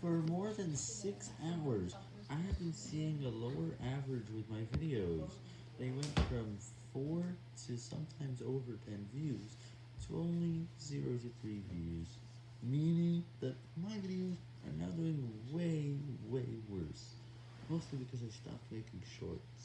For more than 6 hours, I have been seeing a lower average with my videos. They went from 4 to sometimes over 10 views, to only 0 to 3 views, meaning that my videos are now doing way, way worse, mostly because I stopped making shorts.